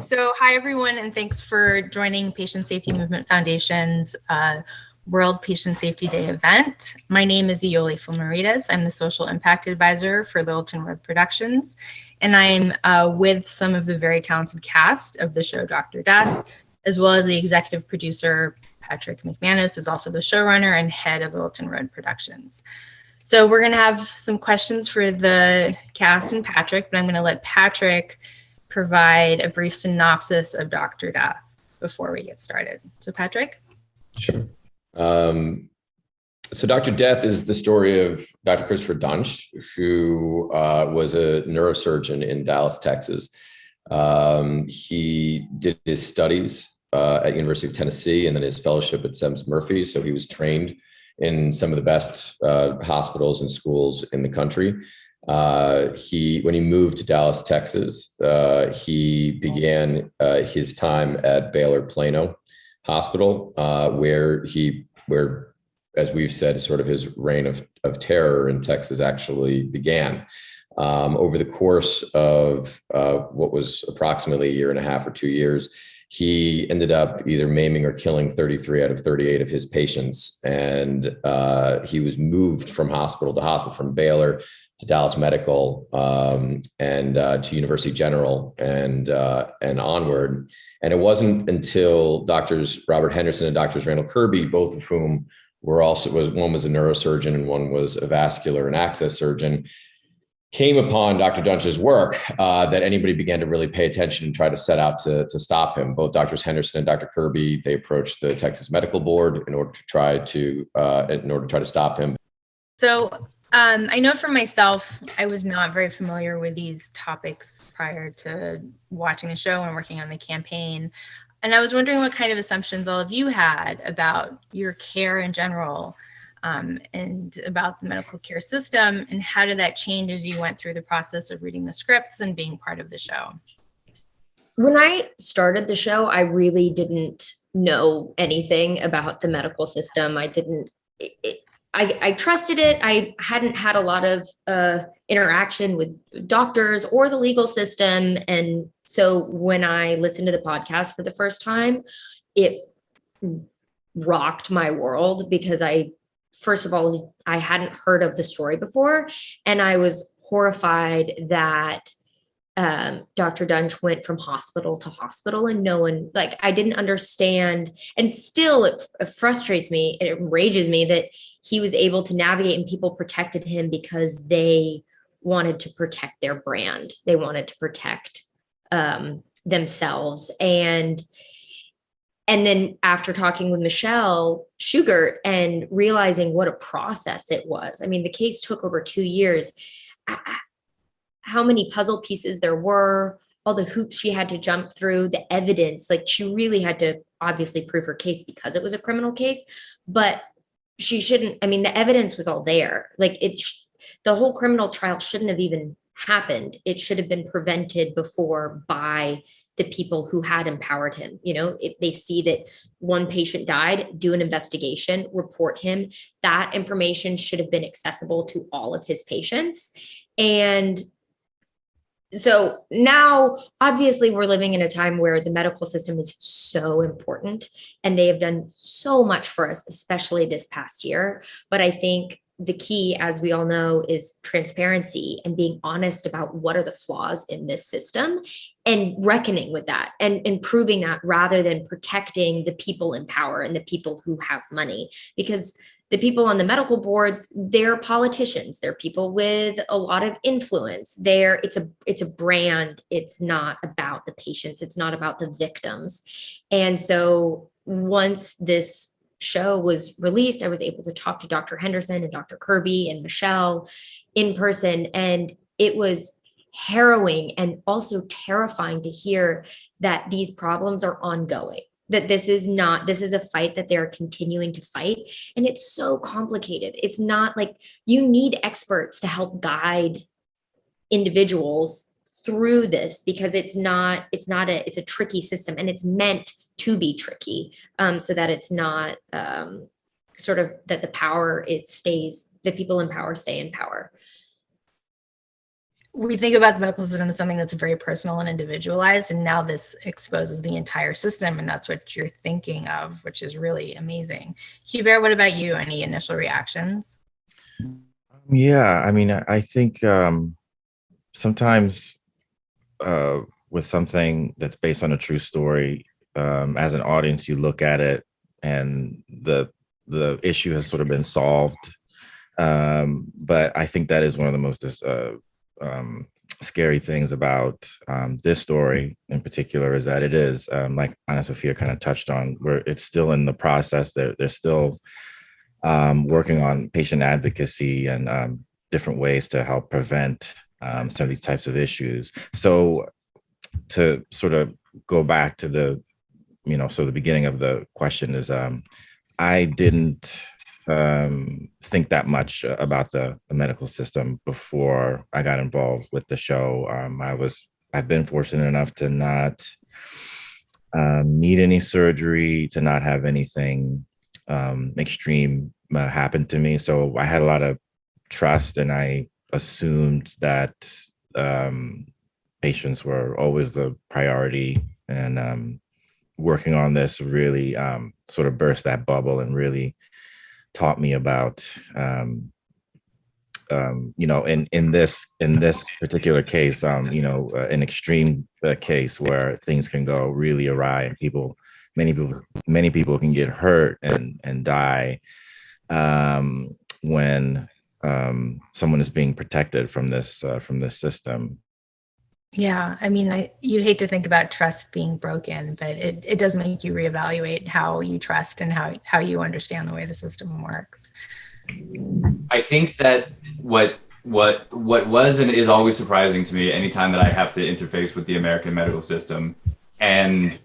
So hi, everyone, and thanks for joining Patient Safety Movement Foundation's uh, World Patient Safety Day event. My name is Iole Fulmaritas. I'm the Social Impact Advisor for Littleton Road Productions, and I'm uh, with some of the very talented cast of the show Dr. Death, as well as the executive producer, Patrick McManus, is also the showrunner and head of Littleton Road Productions. So we're going to have some questions for the cast and Patrick, but I'm going to let Patrick provide a brief synopsis of Dr. Death before we get started. So Patrick? Sure. Um, so Dr. Death is the story of Dr. Christopher Duntsch, who uh, was a neurosurgeon in Dallas, Texas. Um, he did his studies uh, at University of Tennessee and then his fellowship at Semmes Murphey. So he was trained in some of the best uh, hospitals and schools in the country. Uh, he, when he moved to Dallas, Texas, uh, he began uh, his time at Baylor Plano Hospital, uh, where he, where, as we've said, sort of his reign of, of terror in Texas actually began. Um, over the course of uh, what was approximately a year and a half or two years, he ended up either maiming or killing 33 out of 38 of his patients. And uh, he was moved from hospital to hospital, from Baylor to Dallas Medical um, and uh, to University General and, uh, and onward. And it wasn't until doctors Robert Henderson and doctors Randall Kirby, both of whom were also, was one was a neurosurgeon and one was a vascular and access surgeon, came upon Dr. Duntsch's work uh, that anybody began to really pay attention and try to set out to, to stop him. Both Drs. Henderson and Dr. Kirby, they approached the Texas Medical Board in order to try to uh, in order to try to stop him. So um, I know for myself, I was not very familiar with these topics prior to watching the show and working on the campaign. And I was wondering what kind of assumptions all of you had about your care in general um, and about the medical care system and how did that change as you went through the process of reading the scripts and being part of the show? When I started the show, I really didn't know anything about the medical system. I didn't, it, I, I, trusted it. I hadn't had a lot of uh, interaction with doctors or the legal system. And so when I listened to the podcast for the first time, it rocked my world because I first of all, I hadn't heard of the story before. And I was horrified that um, Dr. Duntsch went from hospital to hospital and no one, like, I didn't understand. And still, it, it frustrates me, it enrages me that he was able to navigate and people protected him because they wanted to protect their brand. They wanted to protect um, themselves. And and then after talking with Michelle Shughart and realizing what a process it was, I mean, the case took over two years, how many puzzle pieces there were, all the hoops she had to jump through, the evidence, like she really had to obviously prove her case because it was a criminal case, but she shouldn't, I mean, the evidence was all there. Like it, the whole criminal trial shouldn't have even happened. It should have been prevented before by the people who had empowered him. You know, if they see that one patient died, do an investigation, report him. That information should have been accessible to all of his patients. And so now obviously we're living in a time where the medical system is so important and they have done so much for us especially this past year but i think the key, as we all know, is transparency and being honest about what are the flaws in this system and reckoning with that and improving that rather than protecting the people in power and the people who have money. Because the people on the medical boards, they're politicians, they're people with a lot of influence. They're, it's a it's a brand. It's not about the patients, it's not about the victims. And so once this show was released, I was able to talk to Dr. Henderson and Dr. Kirby and Michelle in person. And it was harrowing and also terrifying to hear that these problems are ongoing that this is not this is a fight that they're continuing to fight and it's so complicated it's not like you need experts to help guide individuals through this because it's not it's not a it's a tricky system and it's meant to be tricky um, so that it's not um, sort of that the power it stays the people in power stay in power. We think about the medical system as something that's very personal and individualized and now this exposes the entire system and that's what you're thinking of which is really amazing. Hubert what about you? Any initial reactions? Yeah i mean i think um sometimes uh with something that's based on a true story um as an audience you look at it and the the issue has sort of been solved um but i think that is one of the most uh um, scary things about um, this story in particular is that it is, um, like Anna Sophia kind of touched on, where it's still in the process. They're, they're still um, working on patient advocacy and um, different ways to help prevent some of these types of issues. So to sort of go back to the, you know, so the beginning of the question is, um, I didn't um, think that much about the, the, medical system before I got involved with the show. Um, I was, I've been fortunate enough to not um, need any surgery, to not have anything um, extreme uh, happen to me. So I had a lot of trust and I assumed that um, patients were always the priority and um, working on this really sort of burst that bubble and really taught me about um, um, you know, in in this in this particular case, um, you know, uh, an extreme uh, case where things can go really awry and people, many people, many people can get hurt and and die um, when um, someone is being protected from this uh, from this system. Yeah, I mean, I, you'd hate to think about trust being broken, but it, it does make you reevaluate how you trust and how, how you understand the way the system works. I think that what what what was and is always surprising to me anytime that I have to interface with the American medical system, and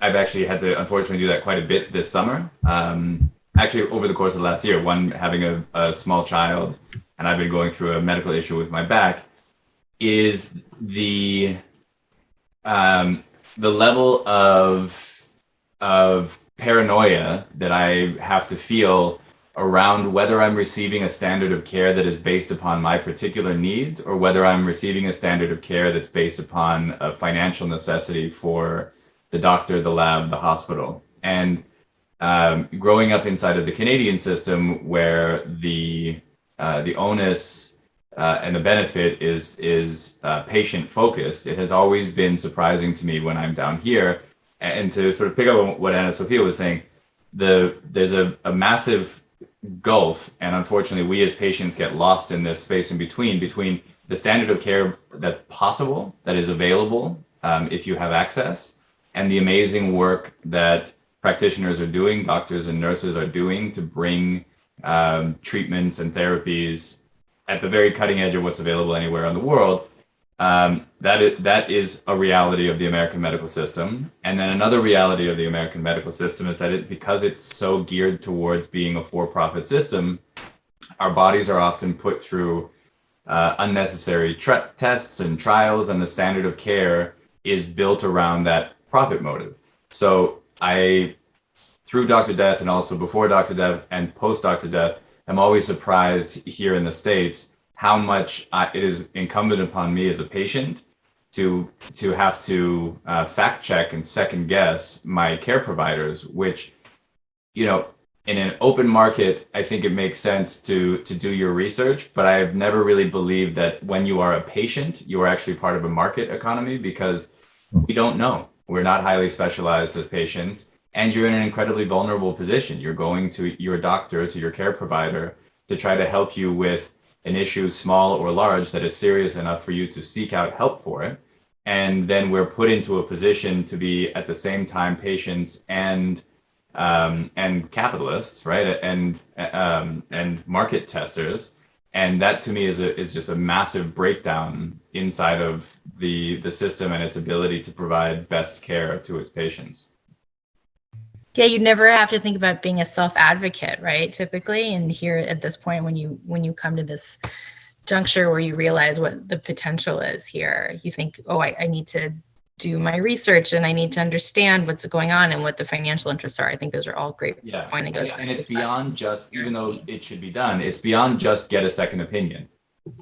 I've actually had to unfortunately do that quite a bit this summer. Um, actually, over the course of the last year, one having a, a small child, and I've been going through a medical issue with my back is the um, the level of of paranoia that I have to feel around whether I'm receiving a standard of care that is based upon my particular needs or whether I'm receiving a standard of care that's based upon a financial necessity for the doctor, the lab, the hospital. And um, growing up inside of the Canadian system where the uh, the onus uh, and the benefit is is uh, patient focused. It has always been surprising to me when I'm down here, and to sort of pick up on what Anna Sophia was saying, the there's a, a massive gulf, and unfortunately, we as patients get lost in this space in between between the standard of care that's possible, that is available um, if you have access, and the amazing work that practitioners are doing, doctors and nurses are doing to bring um, treatments and therapies at the very cutting edge of what's available anywhere in the world. Um, that is that is a reality of the American medical system. And then another reality of the American medical system is that it because it's so geared towards being a for-profit system, our bodies are often put through uh, unnecessary tests and trials, and the standard of care is built around that profit motive. So I, through Dr. Death and also before Dr. Death and post Dr. Death, I'm always surprised here in the States how much I, it is incumbent upon me as a patient to to have to uh, fact check and second guess my care providers, which, you know, in an open market, I think it makes sense to to do your research, but I've never really believed that when you are a patient, you are actually part of a market economy because we don't know. We're not highly specialized as patients and you're in an incredibly vulnerable position. You're going to your doctor, to your care provider to try to help you with an issue, small or large, that is serious enough for you to seek out help for it. And then we're put into a position to be at the same time patients and um, and capitalists, right? And um, and market testers. And that to me is a, is just a massive breakdown inside of the the system and its ability to provide best care to its patients yeah you never have to think about being a self-advocate right typically and here at this point when you when you come to this juncture where you realize what the potential is here you think oh i, I need to do my research and i need to understand what's going on and what the financial interests are i think those are all great yeah point and, and it's beyond just even though it should be done it's beyond just get a second opinion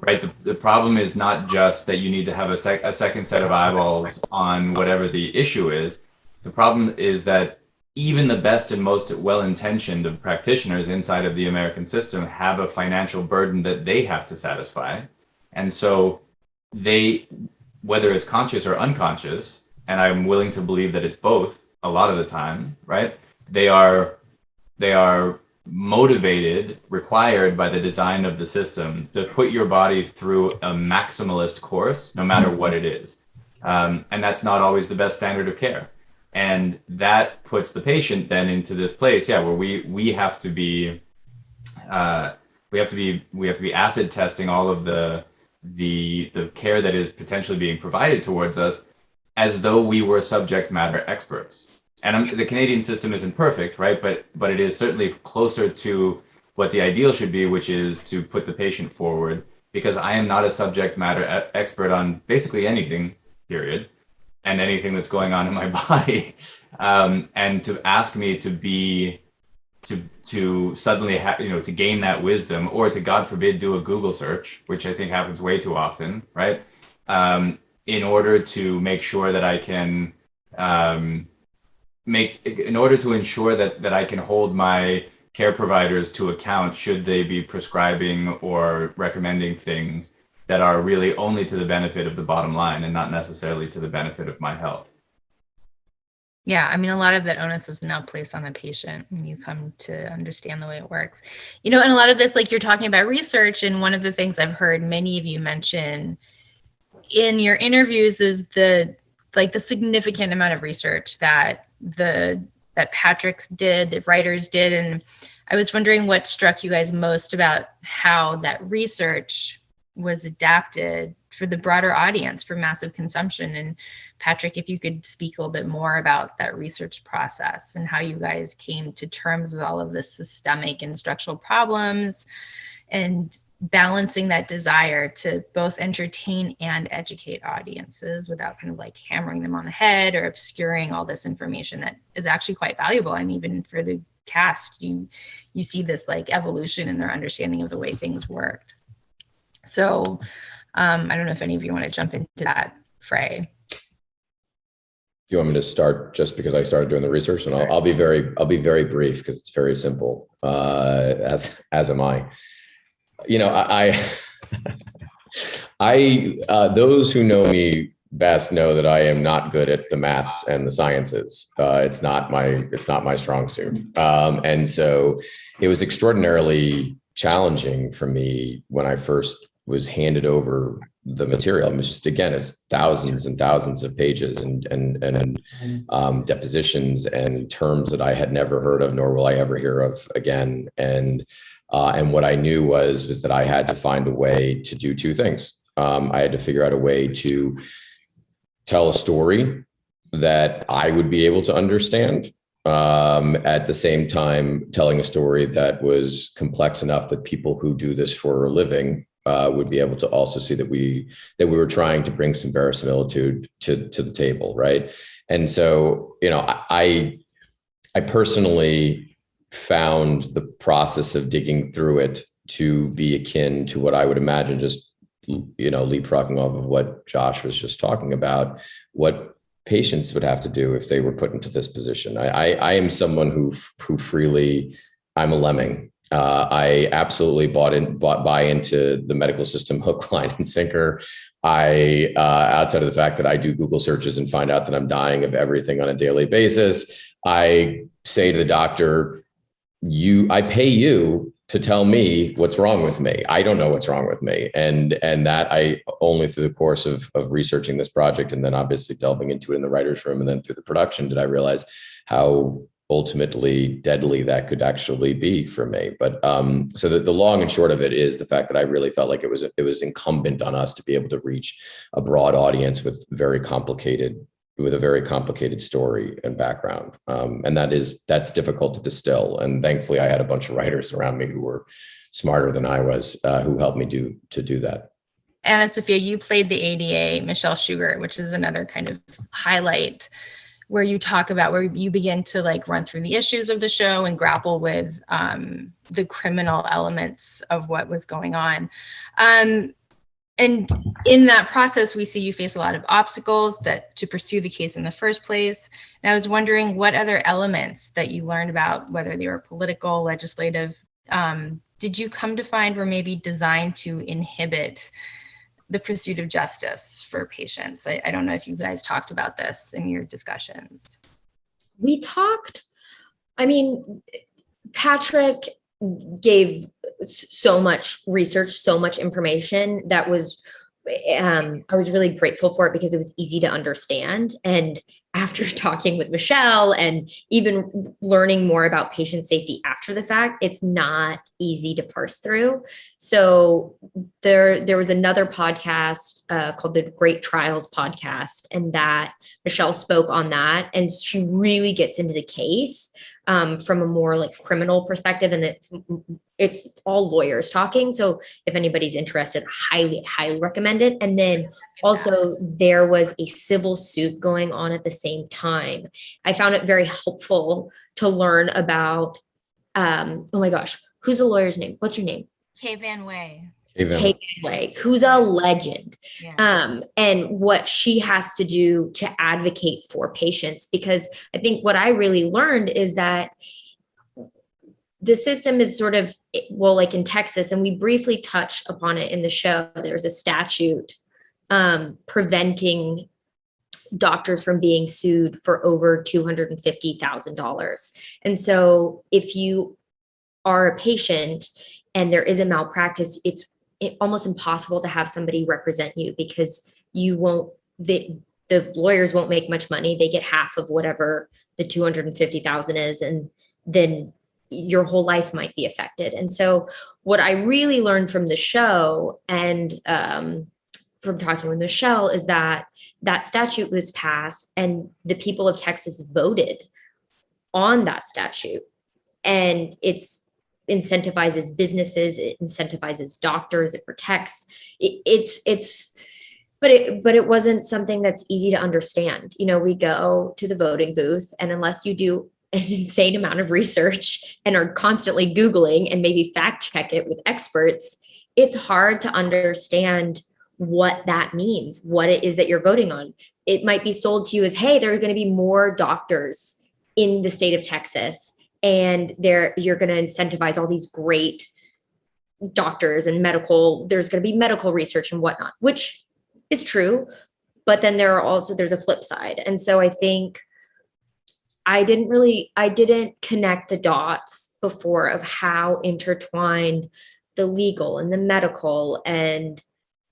right? The, the problem is not just that you need to have a, sec- a second set of eyeballs on whatever the issue is. The problem is that even the best and most well-intentioned of practitioners inside of the American system have a financial burden that they have to satisfy. And so they, whether it's conscious or unconscious, and I'm willing to believe that it's both a lot of the time, right? They are, they are motivated, required by the design of the system to put your body through a maximalist course, no matter what it is. Um, and that's not always the best standard of care and that puts the patient then into this place yeah where we we have to be uh, we have to be we have to be acid testing all of the the the care that is potentially being provided towards us as though we were subject matter experts. And I'm, the canadian system isn't perfect right? But but it is certainly closer to what the ideal should be which is to put the patient forward because i am not a subject matter expert on basically anything period and anything that's going on in my body. Um, and to ask me to be to to suddenly have you know to gain that wisdom or to god forbid do a google search which i think happens way too often right? Um, in order to make sure that i can um, make in order to ensure that that i can hold my care providers to account should they be prescribing or recommending things that are really only to the benefit of the bottom line and not necessarily to the benefit of my health. Yeah, I mean, a lot of that onus is now placed on the patient when you come to understand the way it works. You know, and a lot of this, like you're talking about research, and one of the things I've heard many of you mention in your interviews is the like the significant amount of research that the that Patrick's did, that writers did, and I was wondering what struck you guys most about how that research was adapted for the broader audience for massive consumption. And Patrick, if you could speak a little bit more about that research process and how you guys came to terms with all of the systemic and structural problems and balancing that desire to both entertain and educate audiences without kind of like hammering them on the head or obscuring all this information that is actually quite valuable. I mean, even for the cast, you you see this like evolution in their understanding of the way things worked. So um, I don't know if any of you want to jump into that fray. Do you want me to start just because I started doing the research, and I'll, I'll be very I'll be very brief because it's very simple. Uh, as as am I. You know, I I, I uh, those who know me best know that I am not good at the maths and the sciences. Uh, it's not my it's not my strong suit, um, and so it was extraordinarily challenging for me when I first was handed over the material. I mean, just again, it's thousands and thousands of pages and and and um, depositions and terms that I had never heard of, nor will I ever hear of again. And uh, and what I knew was was that I had to find a way to do two things. Um, I had to figure out a way to tell a story that I would be able to understand. Um, at the same time, telling a story that was complex enough that people who do this for a living uh, would be able to also see that we that we were trying to bring some verisimilitude to to the table, right? And so, you know, I I personally found the process of digging through it to be akin to what I would imagine just you know leapfrogging off of what Josh was just talking about, what patients would have to do if they were put into this position. I I, I am someone who who freely I'm a lemming uh, I absolutely bought in, bought buy into the medical system hook, line, and sinker. I, uh, outside of the fact that I do Google searches and find out that I'm dying of everything on a daily basis, I say to the doctor, "You, I pay you to tell me what's wrong with me. I don't know what's wrong with me." And and that I only through the course of of researching this project and then obviously delving into it in the writers' room and then through the production did I realize how ultimately deadly that could actually be for me. But um, so the, the long and short of it is the fact that I really felt like it was it was incumbent on us to be able to reach a broad audience with very complicated with a very complicated story and background. Um, and that is that's difficult to distill. And thankfully, I had a bunch of writers around me who were smarter than I was uh, who helped me do to do that. Anna Sophia, you played the ADA Michelle Shughart, which is another kind of highlight where you talk about where you begin to like run through the issues of the show and grapple with um, the criminal elements of what was going on. Um, and in that process, we see you face a lot of obstacles that to pursue the case in the first place. And I was wondering what other elements that you learned about, whether they were political, legislative, um, did you come to find were maybe designed to inhibit the pursuit of justice for patients? I, I don't know if you guys talked about this in your discussions. We talked, I mean, Patrick gave so much research, so much information that was um, I was really grateful for it because it was easy to understand. And after talking with Michelle and even learning more about patient safety after the fact, it's not easy to parse through. So there, there was another podcast uh, called the Great Trials podcast, and that Michelle spoke on that, and she really gets into the case um, from a more like criminal perspective, and it's it's all lawyers talking. So if anybody's interested, highly highly recommend it. And then also there was a civil suit going on at the same time. I found it very helpful to learn about. Um, oh my gosh, who's the lawyer's name? What's her name? Kay Van Wey. Kay Wey, who's a legend. Yeah. Um, and what she has to do to advocate for patients. Because I think what I really learned is that the system is sort of, well, like in Texas, and we briefly touch upon it in the show, there's a statute um, preventing doctors from being sued for over $250,000. And so if you are a patient and there is a malpractice, it's it, almost impossible to have somebody represent you because you won't the the lawyers won't make much money. They get half of whatever the 250,000 is and then your whole life might be affected. And so what i really learned from the show and um, from talking with michelle is that that statute was passed and the people of texas voted on that statute. And it's incentivizes businesses, it incentivizes doctors, it protects. It, it's it's but it but it wasn't something that's easy to understand. You know, we go to the voting booth and unless you do an insane amount of research and are constantly googling and maybe fact check it with experts, it's hard to understand what that means, what it is that you're voting on. It might be sold to you as, hey, there are going to be more doctors in the state of Texas and there you're going to incentivize all these great doctors and medical there's going to be medical research and whatnot which is true but then there are also there's a flip side. And so i think i didn't really i didn't connect the dots before of how intertwined the legal and the medical and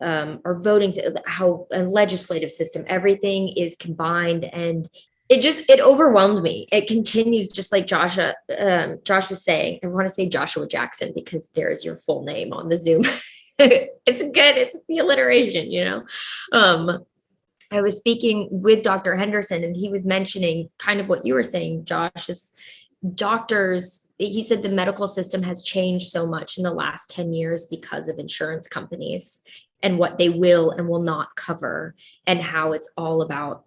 um, our voting how a legislative system everything is combined and it just it overwhelmed me. It continues just like joshua um, josh was saying i want to say joshua jackson because there's your full name on the zoom. It's good it's the alliteration you know? Um i was speaking with dr henderson and he was mentioning kind of what you were saying josh is doctors he said the medical system has changed so much in the last 10 years because of insurance companies and what they will and will not cover and how it's all about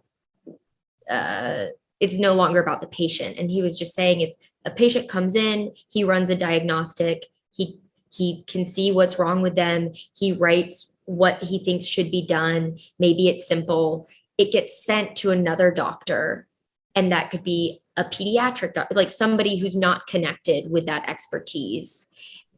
uh, it's no longer about the patient. And he was just saying if a patient comes in, he runs a diagnostic, he he can see what's wrong with them, he writes what he thinks should be done. Maybe it's simple. It gets sent to another doctor, and that could be a pediatric doctor, like somebody who's not connected with that expertise.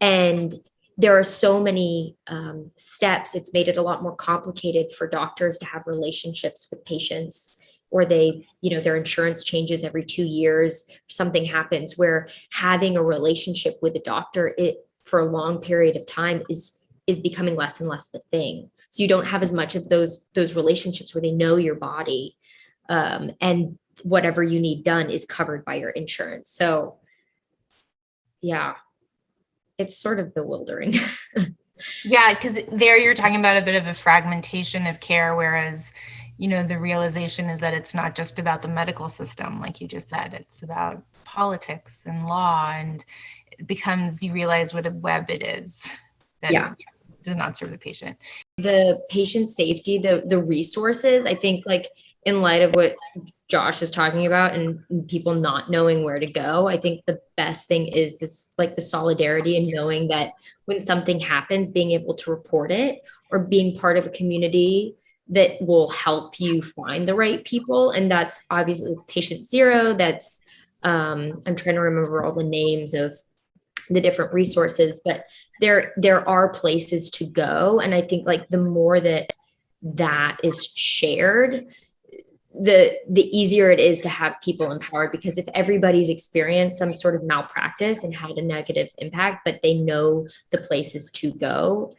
And there are so many um, steps. It's made it a lot more complicated for doctors to have relationships with patients or they you know their insurance changes every two years something happens where having a relationship with a doctor it for a long period of time is is becoming less and less the thing. So you don't have as much of those those relationships where they know your body um, and whatever you need done is covered by your insurance. So yeah it's sort of bewildering. Yeah because there you're talking about a bit of a fragmentation of care whereas you know the realization is that it's not just about the medical system like you just said it's about politics and law and it becomes you realize what a web it is that Yeah. does not serve the patient the patient safety the the resources i think like in light of what Josh is talking about and and people not knowing where to go. I think the best thing is this like the solidarity and knowing that when something happens, being able to report it or being part of a community that will help you find the right people. And that's obviously patient zero. That's um, I'm trying to remember all the names of the different resources, but there there are places to go. And I think like the more that that is shared, the the easier it is to have people empowered because if everybody's experienced some sort of malpractice and had a negative impact but they know the places to go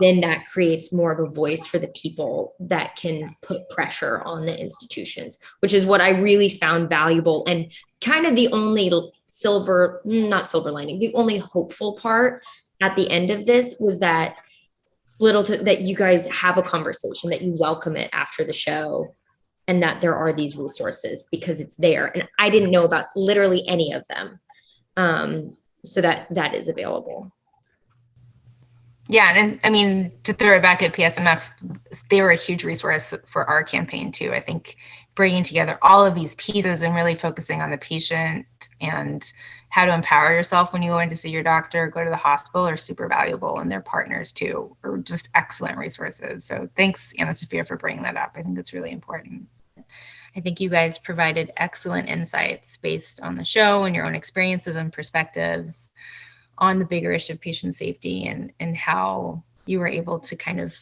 then that creates more of a voice for the people that can put pressure on the institutions which is what i really found valuable and kind of the only silver not silver lining the only hopeful part at the end of this was that little to, that you guys have a conversation that you welcome it after the show and that there are these resources because it's there. And i didn't know about literally any of them um, so that that is available Yeah, and I mean, to throw it back at PSMF, they were a huge resource for our campaign too. I think bringing together all of these pieces and really focusing on the patient and how to empower yourself when you go in to see your doctor, go to the hospital are super valuable and their partners too are just excellent resources. So thanks, Anna Sophia, for bringing that up. I think it's really important. I think you guys provided excellent insights based on the show and your own experiences and perspectives on the bigger issue of patient safety and and how you were able to kind of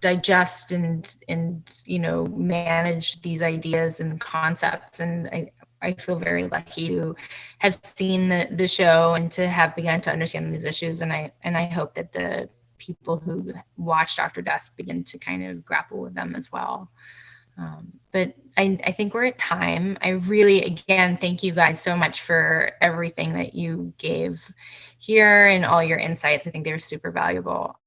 digest and and you know manage these ideas and concepts and I, I feel very lucky to have seen the, the show and to have begun to understand these issues and I and I hope that the people who watch Dr. Death begin to kind of grapple with them as well. Um, but I, I think we're at time. I really, again, thank you guys so much for everything that you gave here and all your insights. I think they were super valuable.